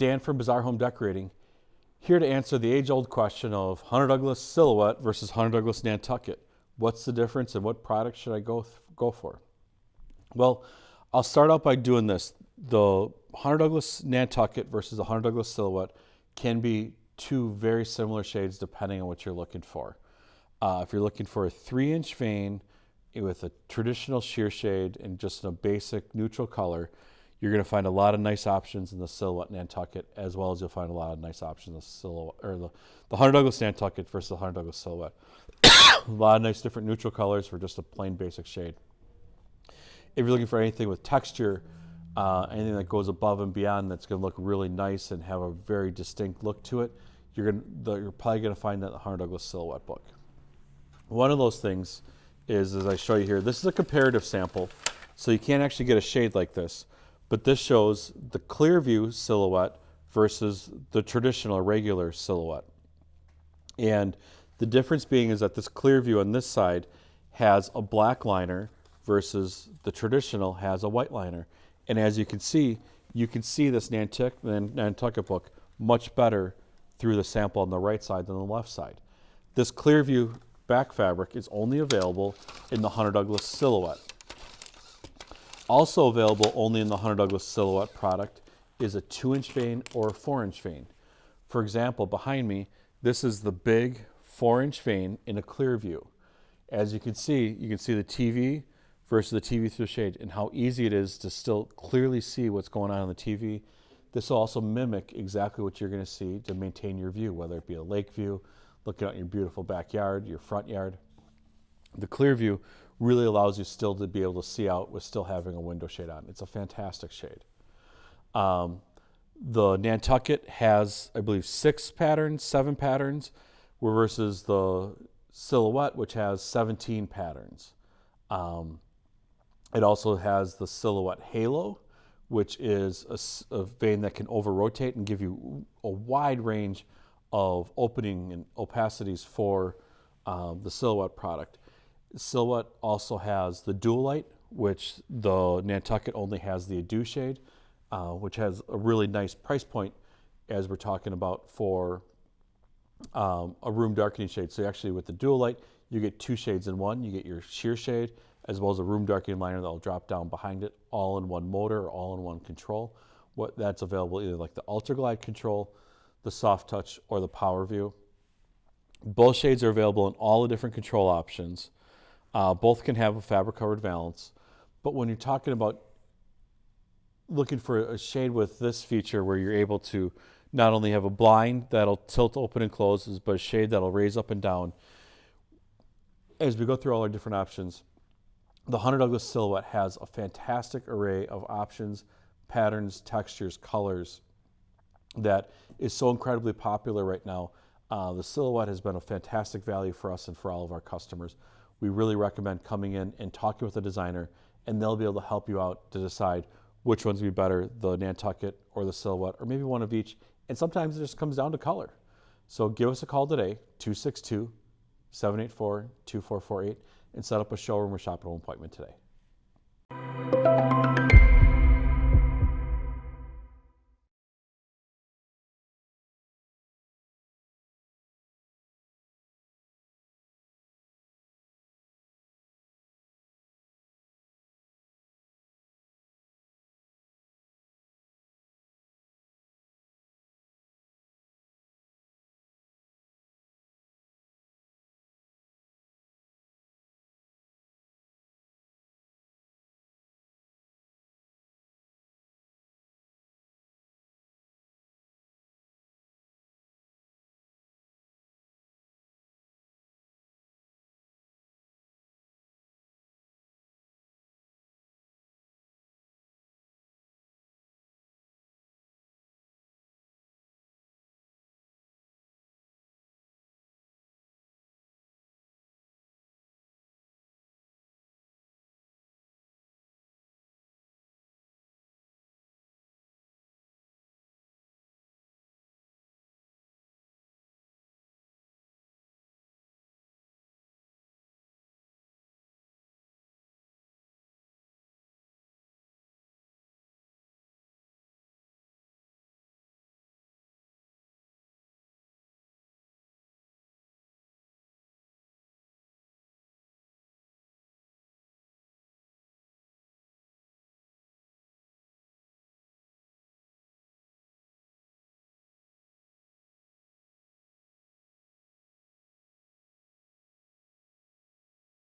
Dan from Bazaar Home Decorating, here to answer the age-old question of Hunter Douglas Silhouette versus Hunter Douglas Nantucket. What's the difference and what product should I go, go for? Well, I'll start out by doing this. The Hunter Douglas Nantucket versus the Hunter Douglas Silhouette can be two very similar shades depending on what you're looking for. Uh, if you're looking for a three inch vane with a traditional sheer shade and just a basic neutral color, you're going to find a lot of nice options in the Silhouette Nantucket, as well as you'll find a lot of nice options in the Silhouette or the, the Hunter Douglas Nantucket versus the Hunter Douglas Silhouette. a lot of nice different neutral colors for just a plain basic shade. If you're looking for anything with texture, uh, anything that goes above and beyond that's going to look really nice and have a very distinct look to it, you're, gonna, you're probably going to find that in the Hunter Douglas Silhouette book. One of those things is, as I show you here, this is a comparative sample, so you can't actually get a shade like this, but this shows the Clearview silhouette versus the traditional regular silhouette. And the difference being is that this Clearview on this side has a black liner versus the traditional has a white liner. And as you can see, you can see this Nantucket, Nantucket book much better through the sample on the right side than the left side. This Clearview back fabric is only available in the Hunter Douglas Silhouette. Also available only in the Hunter Douglas Silhouette product is a 2-inch vane or a 4-inch vane. For example, behind me, this is the big 4-inch vane in a clear view. As you can see, you can see the TV versus the TV through shade and how easy it is to still clearly see what's going on on the TV. This will also mimic exactly what you're going to see to maintain your view, whether it be a lake view, looking out your beautiful backyard, your front yard. The Clearview really allows you still to be able to see out with still having a window shade on. It's a fantastic shade. Um, the Nantucket has, I believe, six patterns, seven patterns, versus the Silhouette, which has 17 patterns. Um, it also has the Silhouette Halo, which is a, a vane that can over rotate and give you a wide range of opening and opacities for um, the Silhouette product. Silhouette also has the Duolite, which the Nantucket only has the Adu shade, uh, which has a really nice price point as we're talking about for um, a room darkening shade. So actually with the Duolite, you get two shades in one. You get your sheer shade as well as a room darkening liner that'll drop down behind it, all in one motor or all in one control. What that's available either like the Ultra Glide control, the Soft Touch, or the Power View. Both shades are available in all the different control options. Uh, both can have a fabric covered valance. But when you're talking about looking for a shade with this feature where you're able to not only have a blind that'll tilt open and close, but a shade that'll raise up and down. As we go through all our different options, the Hunter Douglas Silhouette has a fantastic array of options, patterns, textures, colors that is so incredibly popular right now. Uh, the Silhouette has been a fantastic value for us and for all of our customers we really recommend coming in and talking with a designer, and they'll be able to help you out to decide which one's would be better, the Nantucket or the Silhouette, or maybe one of each. And sometimes it just comes down to color. So give us a call today, 262 784 2448, and set up a showroom or shop appointment today.